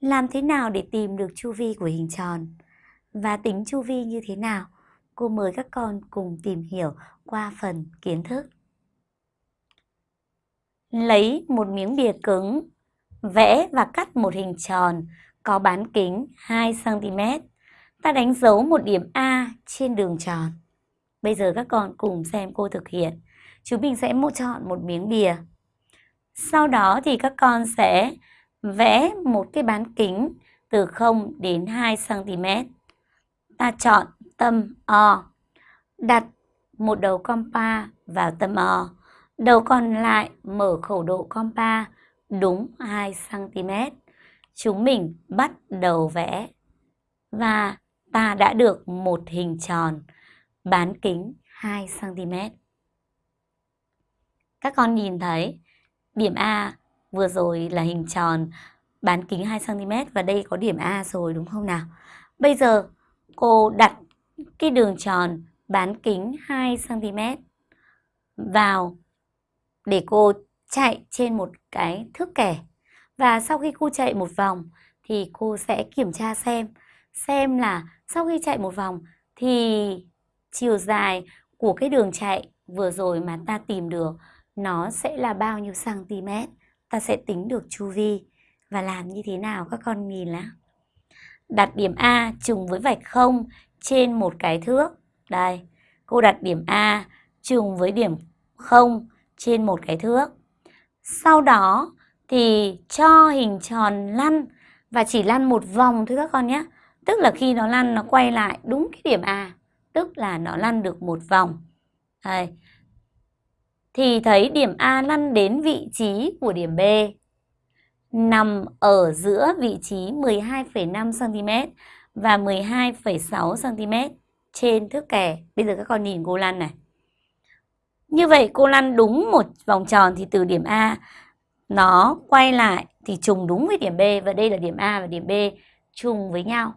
Làm thế nào để tìm được chu vi của hình tròn? Và tính chu vi như thế nào? Cô mời các con cùng tìm hiểu qua phần kiến thức. Lấy một miếng bìa cứng, vẽ và cắt một hình tròn có bán kính 2cm. Ta đánh dấu một điểm A trên đường tròn. Bây giờ các con cùng xem cô thực hiện. Chúng mình sẽ một chọn một miếng bìa. Sau đó thì các con sẽ vẽ một cái bán kính từ 0 đến 2 cm. Ta chọn tâm O, đặt một đầu compa vào tâm O. Đầu còn lại mở khẩu độ compa đúng 2 cm. Chúng mình bắt đầu vẽ và ta đã được một hình tròn bán kính 2 cm. Các con nhìn thấy điểm A vừa rồi là hình tròn, bán kính 2cm và đây có điểm A rồi, đúng không nào? Bây giờ cô đặt cái đường tròn bán kính 2cm vào để cô chạy trên một cái thước kẻ. Và sau khi cô chạy một vòng thì cô sẽ kiểm tra xem xem là sau khi chạy một vòng thì chiều dài của cái đường chạy vừa rồi mà ta tìm được nó sẽ là bao nhiêu cm ta sẽ tính được chu vi và làm như thế nào các con nhìn lá đặt điểm A trùng với vạch 0 trên một cái thước. Đây, cô đặt điểm A trùng với điểm 0 trên một cái thước. Sau đó thì cho hình tròn lăn và chỉ lăn một vòng thôi các con nhé. Tức là khi nó lăn, nó quay lại đúng cái điểm A, tức là nó lăn được một vòng. Đây thì thấy điểm A lăn đến vị trí của điểm B nằm ở giữa vị trí 12,5 cm và 12,6 cm trên thước kẻ. Bây giờ các con nhìn cô lăn này. Như vậy cô lăn đúng một vòng tròn thì từ điểm A nó quay lại thì trùng đúng với điểm B và đây là điểm A và điểm B trùng với nhau.